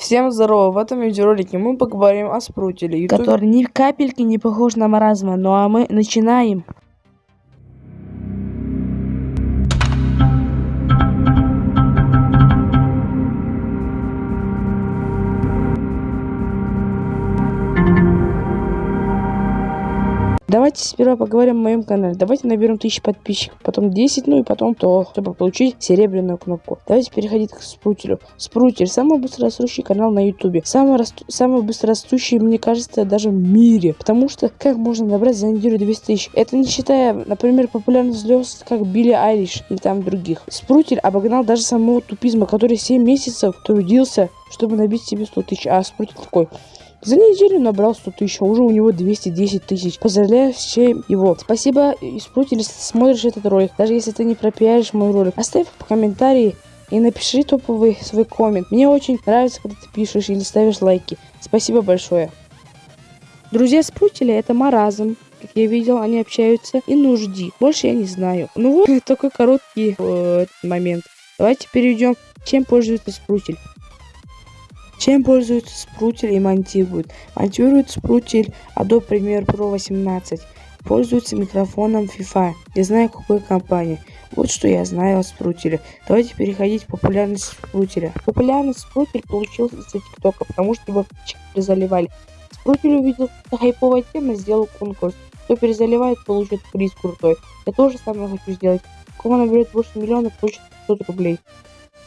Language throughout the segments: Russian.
Всем здорово! В этом видеоролике мы поговорим о спрутеле, YouTube... который ни капельки не похож на маразма. Ну а мы начинаем. Давайте сперва поговорим о моем канале. Давайте наберем 1000 подписчиков, потом 10, ну и потом то, чтобы получить серебряную кнопку. Давайте переходить к Спрутелю. Спрутель самый быстрорастущий канал на ютубе. Самый, расту... самый быстрорастущий, мне кажется, даже в мире. Потому что как можно набрать за неделю 200 тысяч? Это не считая, например, популярных звезд, как Билли Айлиш или там других. Спрутель обогнал даже самого тупизма, который 7 месяцев трудился, чтобы набить себе 100 тысяч. А Спрутель такой... За неделю набрал 100 тысяч, а уже у него 210 тысяч. Поздравляю всем его. Спасибо, Спрут, если смотришь этот ролик. Даже если ты не пропиаришь мой ролик. Оставь комментарии и напиши топовый свой коммент. Мне очень нравится, когда ты пишешь или ставишь лайки. Спасибо большое. Друзья Спрутеля это маразм. Как я видел, они общаются и нужди. Больше я не знаю. Ну вот, такой короткий э, момент. Давайте перейдем, чем пользуется Спрутель. Чем пользуются спрутель и монтируют? Монтируют спрутель Adobe Premiere Pro 18. Пользуются микрофоном FIFA. Не знаю какой компании. Вот что я знаю о спрутеле. Давайте переходить к популярности спрутеля. Популярность спрутель получился из-за ТикТока, потому что его перезаливали. Спрутель увидел, что хайповая тема, сделал конкурс. Кто перезаливает, получит приз крутой. Я тоже самое хочу сделать. Кого наберет больше миллиона, получит 500 рублей.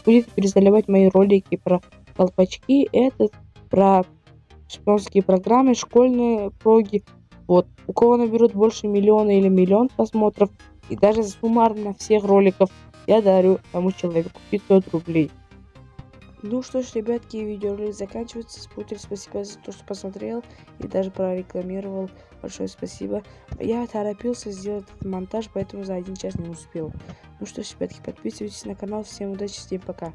Будет перезаливать мои ролики про колпачки это про шпионские программы, школьные проги. Вот. У кого наберут больше миллиона или миллион просмотров, и даже суммарно всех роликов, я дарю тому человеку 500 рублей. Ну что ж, ребятки, видеоролик заканчивается. Спутер, спасибо за то, что посмотрел и даже прорекламировал. Большое спасибо. Я торопился сделать этот монтаж, поэтому за один час не успел. Ну что ж, ребятки, подписывайтесь на канал. Всем удачи, всем пока.